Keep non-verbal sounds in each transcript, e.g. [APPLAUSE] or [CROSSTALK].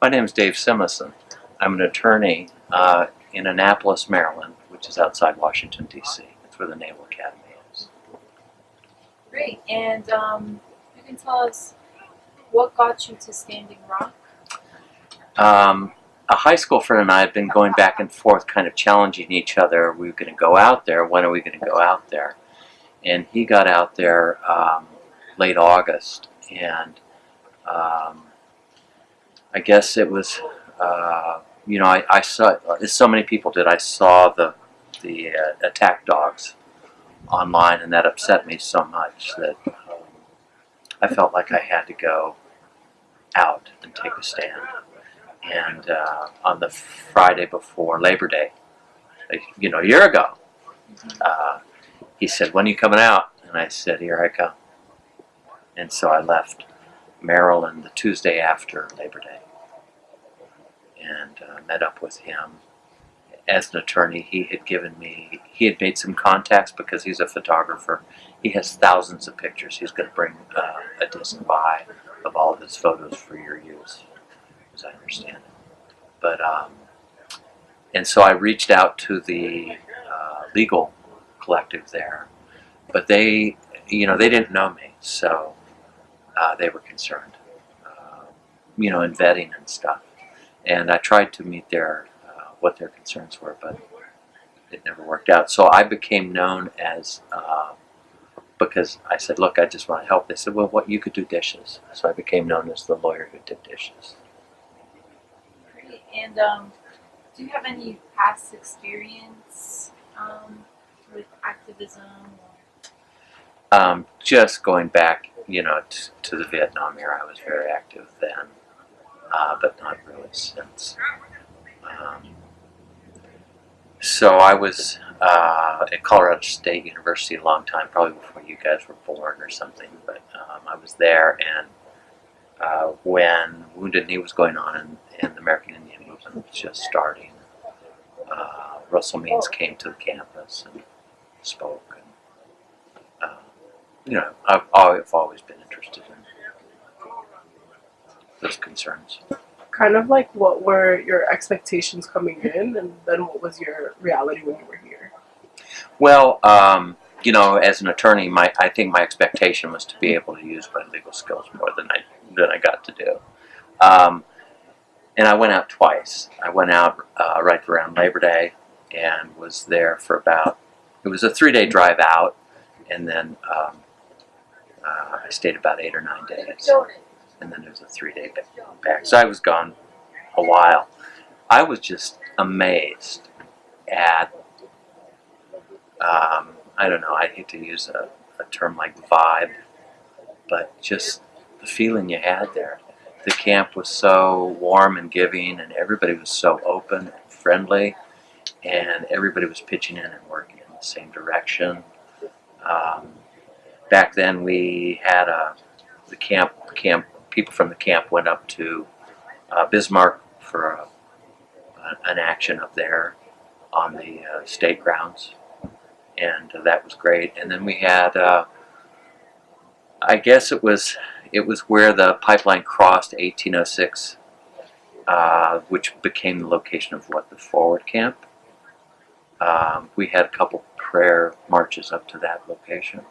My name is Dave Simison. I'm an attorney uh, in Annapolis, Maryland, which is outside Washington, D.C. That's where the Naval Academy is. Great. And um, you can tell us what got you to Standing Rock? Um, a high school friend and I had been going back and forth, kind of challenging each other. We were going to go out there. When are we going to go out there? And he got out there um, late August, and um, I guess it was, uh, you know, I, I saw, as so many people did, I saw the the uh, attack dogs online, and that upset me so much that um, I felt like I had to go out and take a stand. And uh, on the Friday before Labor Day, you know, a year ago, uh, he said, "When are you coming out?" And I said, "Here I come." And so I left Maryland the Tuesday after Labor Day and uh, met up with him. As an attorney, he had given me, he had made some contacts because he's a photographer. He has thousands of pictures. He's going to bring uh, a disc by of all of his photos for your use, as I understand it. But, um, and so I reached out to the uh, legal collective there, but they, you know, they didn't know me, so uh, they were concerned, uh, you know, in vetting and stuff. And I tried to meet their uh, what their concerns were, but it never worked out. So I became known as uh, because I said, "Look, I just want to help." They said, "Well, what you could do dishes." So I became known as the lawyer who did dishes. Great. And um, do you have any past experience um, with activism? Um, just going back, you know, to the Vietnam era, I was very active then, uh, but not really since. Um, so I was uh, at Colorado State University a long time, probably before you guys were born or something. But um, I was there, and uh, when Wounded Knee was going on and, and the American Indian movement was just starting, uh, Russell Means came to the campus and spoke. You know, I've, I've always been interested in those concerns. kind of like what were your expectations coming in and then what was your reality when you were here Well, um, you know, as an attorney, my I think my expectation was to be able to use my legal skills more than I than I got to do. Um, and I went out twice. I went out uh, right around Labor Day and was there for about. It was a three day drive out, and then um, uh, I stayed about eight or nine days, and then there was a three day back. So I was gone a while. I was just amazed at um, I don't know, I hate to use a, a term like vibe, but just the feeling you had there. The camp was so warm and giving, and everybody was so open and friendly, and everybody was pitching in and working in the same direction. Um, back then, we had a the camp camp people from the camp went up to uh, Bismarck for a, an action up there on the uh, state grounds and uh, that was great. And then we had, uh, I guess it was it was where the pipeline crossed 1806, uh, which became the location of what the forward camp. Um, we had a couple prayer marches up to that location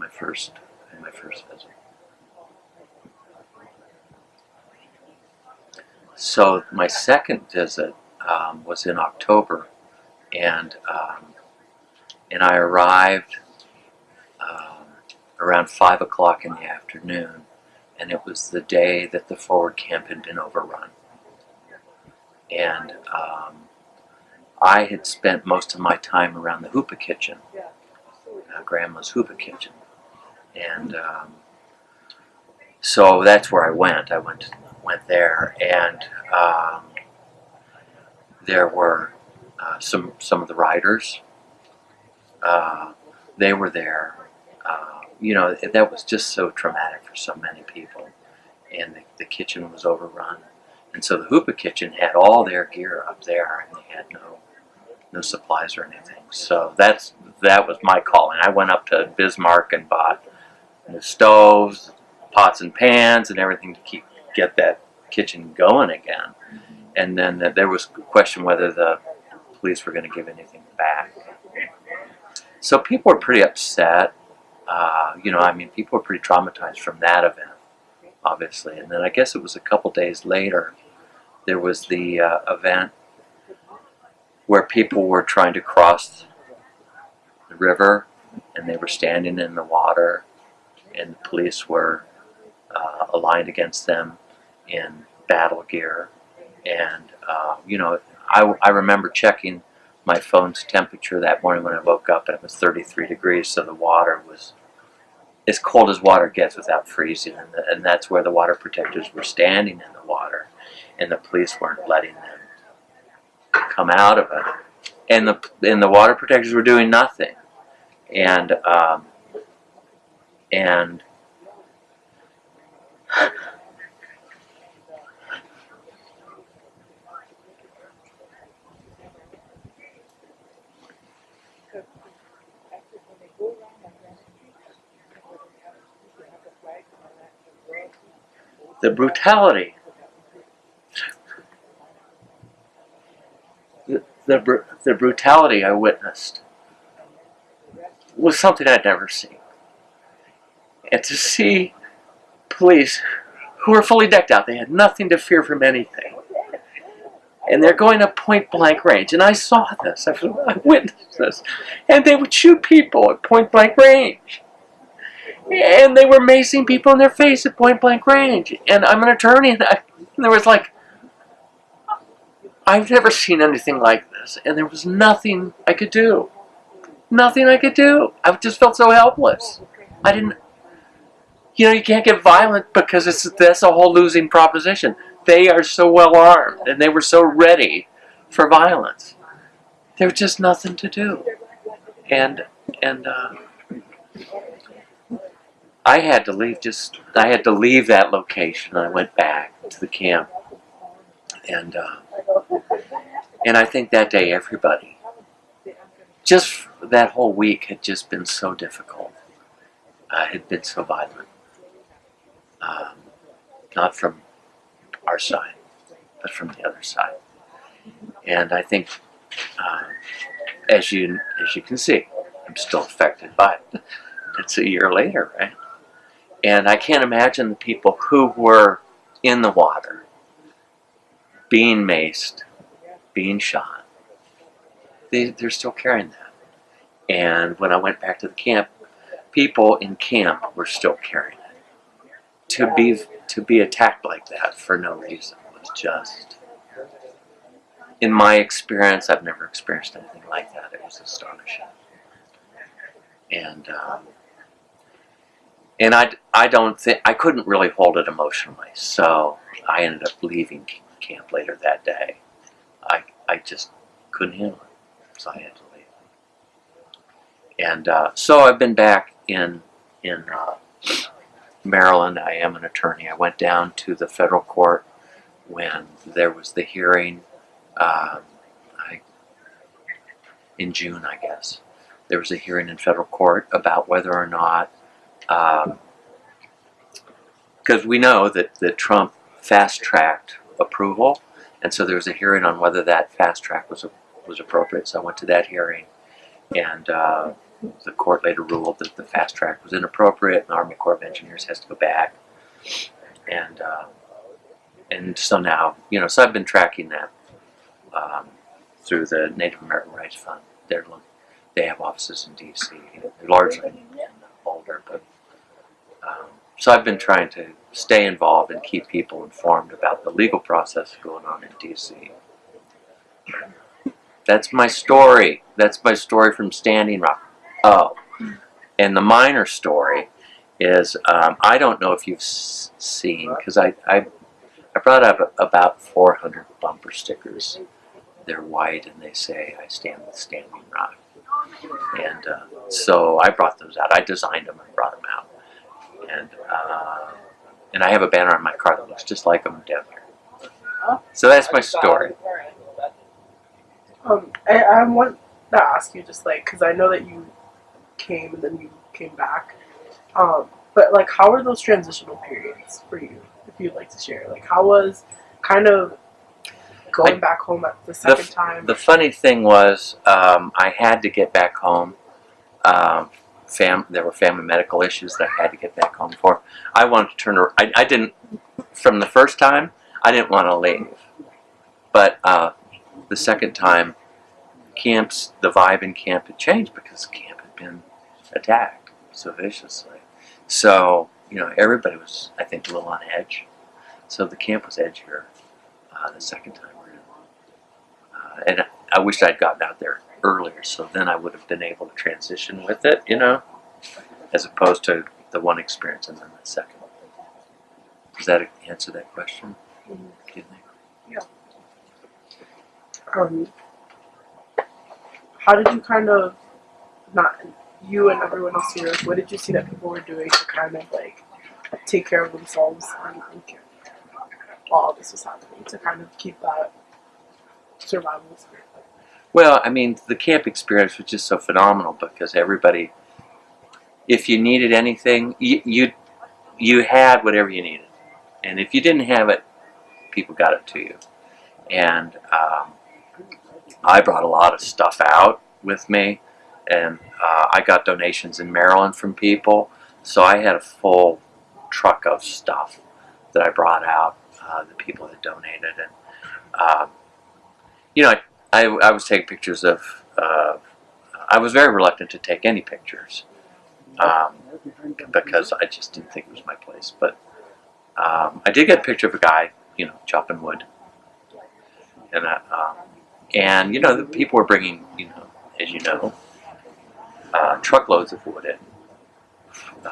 my first in my first visit. So my second visit um, was in October, and um, and I arrived um, around five o'clock in the afternoon, and it was the day that the forward camp had been overrun. And um, I had spent most of my time around the Hoopa Kitchen, uh, Grandma's Hoopa Kitchen, and um, so that's where I went. I went went there, and um, there were uh, some some of the riders uh, they were there. Uh, you know, that was just so traumatic for so many people. And the, the kitchen was overrun. And so the Hoopa kitchen had all their gear up there, and they had no no supplies or anything. So that's that was my calling. I went up to Bismarck and bought the stoves, pots and pans, and everything to keep get that kitchen going again. And then th- there was a question whether the police were going to give anything back. So people were pretty upset. Uh, you know, I mean, people were pretty traumatized from that event, obviously. And then I guess it was a couple days later, there was the uh, event where people were trying to cross the river and they were standing in the water and the police were uh, aligned against them in battle gear. And, uh, you know, I, I remember checking my phone's temperature that morning when I woke up and it was 33 degrees, so the water was as cold as water gets without freezing. And, the, and that's where the water protectors were standing in the water, and the police weren't letting them come out of it. And the, and the water protectors were doing nothing. And, um, and the brutality. The, the, the brutality I witnessed was something I'd never seen. And to see police who were fully decked out, they had nothing to fear from anything. And they're going at point blank range. And I saw this, I I [LAUGHS] witnessed this. And they would shoot people at point blank range and they were macing people in their face at point blank range. And I'm an attorney, and, I, and there was like, I've never seen anything like this, and there was nothing I could do. Nothing I could do. I just felt so helpless. I didn't, you know, you can't get violent because it's that's a whole losing proposition. They are so well armed, and they were so ready for violence. There was just nothing to do, and and. Uh, I had to leave just I had to leave that location. I went back to the camp, and uh, and I think that day everybody, just that whole week had just been so difficult. Uh, had been so violent, um, not from our side, but from the other side. And I think, uh, as you as you can see, I'm still affected by it. It's a year later, right? And I can't imagine the people who were in the water, being maced, being shot. They, they're still carrying that. And when I went back to the camp, people in camp were still carrying. To be to be attacked like that for no reason was just, in my experience, I've never experienced anything like that. It was astonishing. And um, and I, I don't think I couldn't really hold it emotionally, so I ended up leaving camp later that day. I I just couldn't handle it, so I had to leave. And uh, so I've been back in in uh, Maryland. I am an attorney. I went down to the federal court when there was the hearing. Um, I, in June, I guess there was a hearing in federal court about whether or not because we know that, that Trump fast tracked approval, and so there was a hearing on whether that fast track was was appropriate. So I went to that hearing, and uh, the court later ruled that the fast track was inappropriate, and the Army Corps of Engineers has to go back, and uh, and so now you know, so I've been tracking that um, through the Native American Rights Fund. They're they have offices in D.C. largely in Boulder, but um, so I've been trying to stay involved and keep people informed about the legal process going on in DC. That's my story. That's my story from Standing Rock. Oh, and the minor story is um, I don't know if you've s- seen because I, I I brought up about 400 bumper stickers. They're white and they say I stand with Standing Rock. And uh, so I brought those out. I designed them and brought them out and uh, and I have a banner on my car that looks just like them down here. So that's my story. Um, I, I want to ask you just like because I know that you came and then you came back. Um, but like, how were those transitional periods for you? If you'd like to share. Like, how was kind of going I- back home at the second time? The funny thing was, um, I had to get back home. Um, fam- there were family medical issues that I had to get back home for. I wanted to turn. I, I didn't. From the first time, I didn't want to leave. But uh, the second time, camps, the vibe in camp had changed because camp had been attacked so viciously. So you know, everybody was, I think, a little on edge. So the camp was edgier uh, the second time around. Uh, and I wish I'd gotten out there earlier, so then I would have been able to transition with it, you know, as opposed to the one experience and then the second. Does that answer that question? Do you think? um, how did you kind of not you and everyone else here? What did you see that people were doing to kind of like take care of themselves and, and care while this was happening to kind of keep that survival spirit? Well, I mean, the camp experience was just so phenomenal because everybody, if you needed anything, you you, you had whatever you needed, and if you didn't have it, people got it to you. And um, I brought a lot of stuff out with me, and uh, I got donations in Maryland from people, so I had a full truck of stuff that I brought out. Uh, the people that donated, and um, you know, I I, I was taking pictures of. Uh, I was very reluctant to take any pictures um, because I just didn't think it was my place. But um, I did get a picture of a guy, you know, chopping wood, and uh, um, and you know, the people were bringing, you know, as you know, uh, truckloads of wood in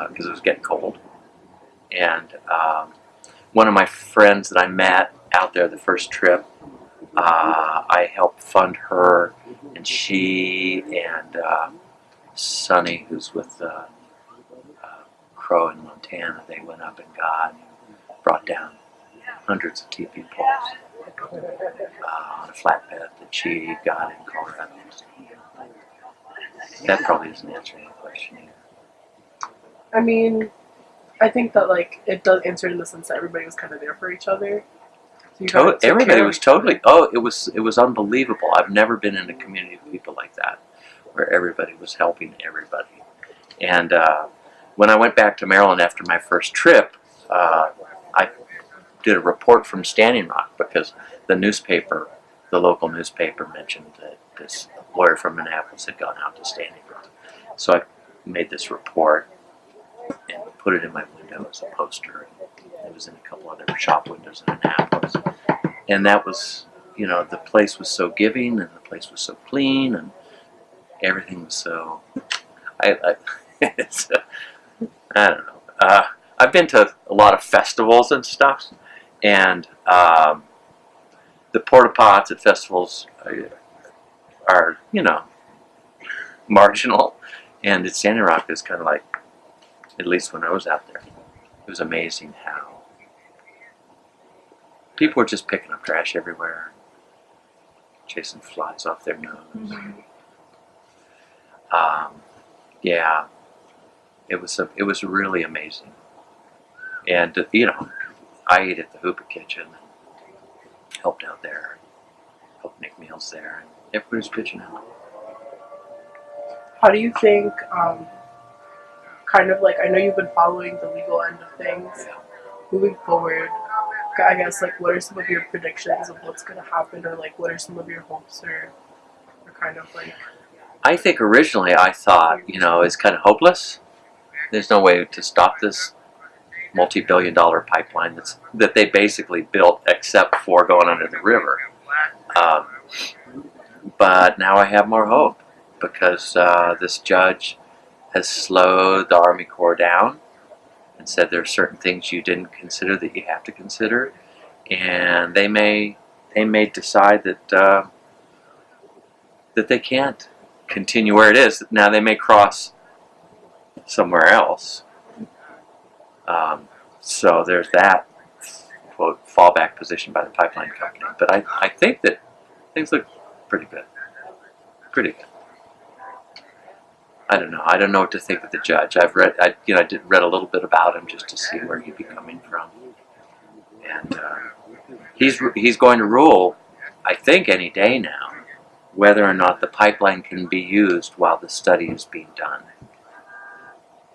because it was getting cold. And um, one of my friends that I met out there the first trip uh, I helped fund her, and she and uh, Sonny, who's with uh, uh, Crow in Montana, they went up and got, brought down hundreds of teepee poles uh, on a flatbed that she got in Colorado. That probably isn't answering the question. either. I mean, I think that like it does answer in the sense that everybody was kind of there for each other. So To- everybody was totally. Oh, it was it was unbelievable. I've never been in a community of people like that, where everybody was helping everybody. And uh, when I went back to Maryland after my first trip, uh, I did a report from Standing Rock because the newspaper, the local newspaper, mentioned that this lawyer from Minneapolis had gone out to Standing Rock. So I made this report and put it in my window as a poster. It was in a couple other shop windows in Annapolis. And that was, you know, the place was so giving and the place was so clean and everything was so. I, I, [LAUGHS] it's, uh, I don't know. Uh, I've been to a lot of festivals and stuff, and um, the porta pots at festivals are, you know, marginal. And at Standing Rock is kind of like, at least when I was out there, it was amazing how people were just picking up trash everywhere, chasing flies off their nose. Um, yeah, it was a, it was really amazing, and you know, I ate at the Hoopa Kitchen and helped out there, helped make meals there, and everybody was pitching in. How do you think, um, kind of like, I know you've been following the legal end of things. Moving forward, I guess, like, what are some of your predictions of what's going to happen, or like, what are some of your hopes, or, or kind of like, I think originally I thought, you know, it's kind of hopeless. There's no way to stop this multi-billion dollar pipeline that's that they basically built except for going under the river. Um, but now I have more hope because uh, this judge has slowed the Army Corps down and said there are certain things you didn't consider that you have to consider, and they may they may decide that uh, that they can't continue where it is. Now they may cross somewhere else. Um, so there's that quote fallback position by the pipeline company. But I, I think that things look pretty good. Pretty good. I don't know. I don't know what to think of the judge. I've read, I you know, I did read a little bit about him just to see where he'd be coming from. and uh, he's he's going to rule, I think, any day now, whether or not the pipeline can be used while the study is being done.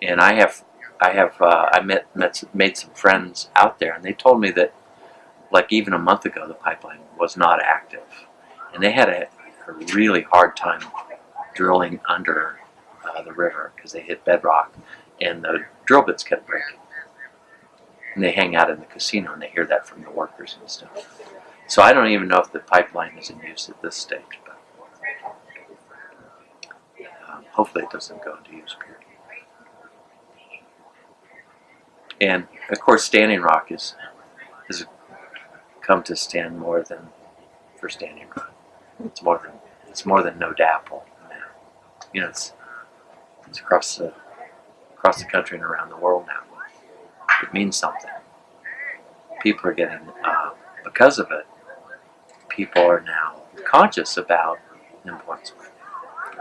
And I have I have uh, I met, met made some friends out there, and they told me that like even a month ago the pipeline was not active, and they had a, a really hard time drilling under uh, the river because they hit bedrock, and the drill bits kept breaking. And they hang out in the casino, and they hear that from the workers and stuff. So I don't even know if the pipeline is in use at this stage, but um, hopefully it doesn't go into use. Period. And of course, Standing Rock is has come to stand more than for Standing Rock. It's more than it's more than no DAPL. You know, it's it's across the across the country and around the world now. It means something. People are getting uh, because of it. People are now conscious about the importance of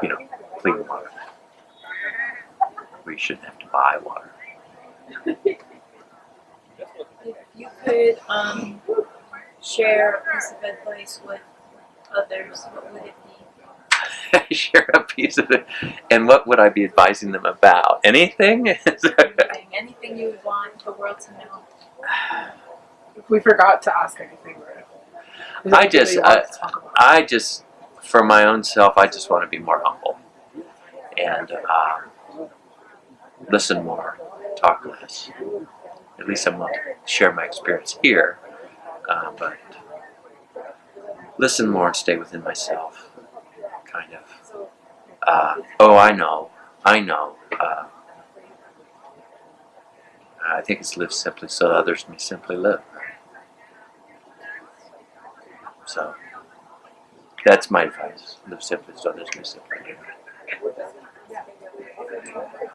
you know clean water. We shouldn't have to buy water. If you could um, share a piece of advice with others, what would it be? [LAUGHS] share a piece of it. And what would I be advising them about? Anything? [LAUGHS] Anything, anything you would want the world to know. [SIGHS] If we forgot to ask anything, right? Is there I just- that you want to talk about? I just, for my own self, I just want to be more humble and um, listen more, talk less. At least I'm willing to share my experience here, uh, but listen more and stay within myself, kind of. Uh, oh, I know, I know. Uh, I think it's live simply so others may simply live. So that's my advice. Live simply so others may simply live.